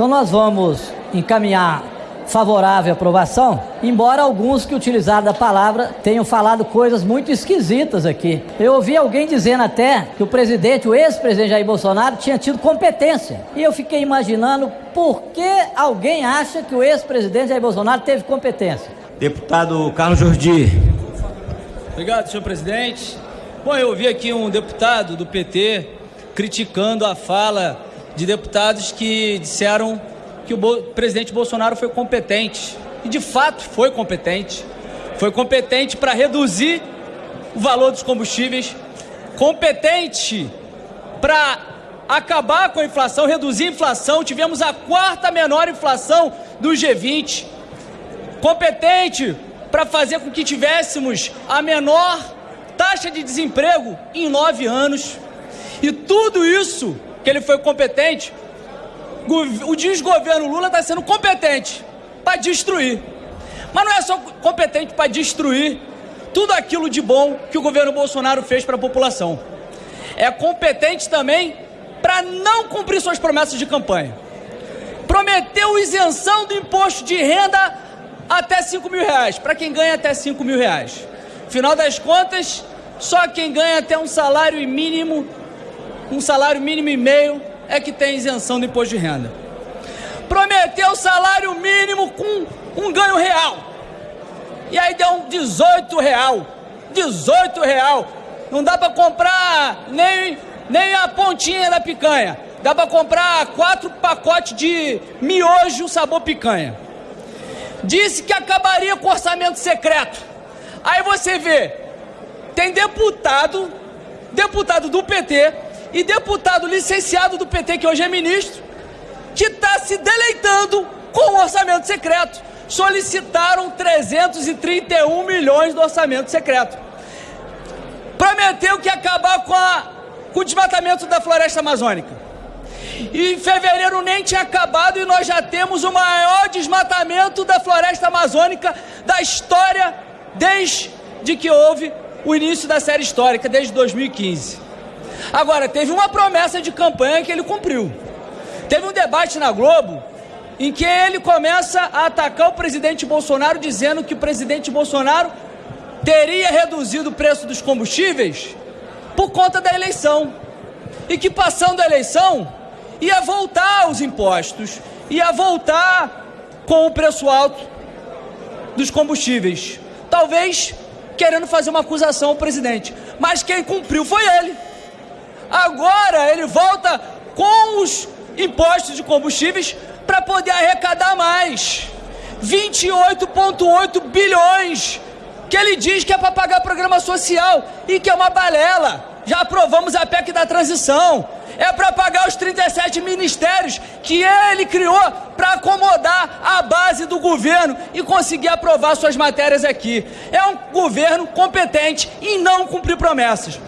Então nós vamos encaminhar favorável à aprovação, embora alguns que utilizaram da palavra tenham falado coisas muito esquisitas aqui. Eu ouvi alguém dizendo até que o presidente, o ex-presidente Jair Bolsonaro, tinha tido competência. E eu fiquei imaginando por que alguém acha que o ex-presidente Jair Bolsonaro teve competência. Deputado Carlos Jordi. Obrigado, senhor presidente. Bom, eu ouvi aqui um deputado do PT criticando a fala de deputados que disseram que o presidente Bolsonaro foi competente. E de fato foi competente. Foi competente para reduzir o valor dos combustíveis, competente para acabar com a inflação, reduzir a inflação. Tivemos a quarta menor inflação do G20. Competente para fazer com que tivéssemos a menor taxa de desemprego em nove anos. E tudo isso que ele foi competente o desgoverno Lula está sendo competente para destruir. Mas não é só competente para destruir tudo aquilo de bom que o governo Bolsonaro fez para a população. É competente também para não cumprir suas promessas de campanha. Prometeu isenção do imposto de renda até 5 mil reais, para quem ganha até 5 mil reais. Final das contas, só quem ganha até um salário mínimo, um salário mínimo e meio, é que tem isenção do imposto de renda. Prometeu salário mínimo com um ganho real. E aí deu um 18 real. 18 real. Não dá para comprar nem, nem a pontinha da picanha. Dá para comprar quatro pacotes de miojo sabor picanha. Disse que acabaria com o orçamento secreto. Aí você vê, tem deputado, deputado do PT, e deputado licenciado do PT, que hoje é ministro, que está se deleitando com o orçamento secreto. Solicitaram 331 milhões do orçamento secreto. Prometeu que ia acabar com, a, com o desmatamento da floresta amazônica. E em fevereiro nem tinha acabado e nós já temos o maior desmatamento da floresta amazônica da história desde que houve o início da série histórica, desde 2015. Agora, teve uma promessa de campanha que ele cumpriu. Teve um debate na Globo em que ele começa a atacar o presidente Bolsonaro, dizendo que o presidente Bolsonaro teria reduzido o preço dos combustíveis por conta da eleição. E que passando a eleição ia voltar os impostos, ia voltar com o preço alto dos combustíveis. Talvez querendo fazer uma acusação ao presidente. Mas quem cumpriu foi ele. Agora ele volta com os impostos de combustíveis para poder arrecadar mais. 28,8 bilhões que ele diz que é para pagar programa social e que é uma balela. Já aprovamos a PEC da transição. É para pagar os 37 ministérios que ele criou para acomodar a base do governo e conseguir aprovar suas matérias aqui. É um governo competente em não cumprir promessas.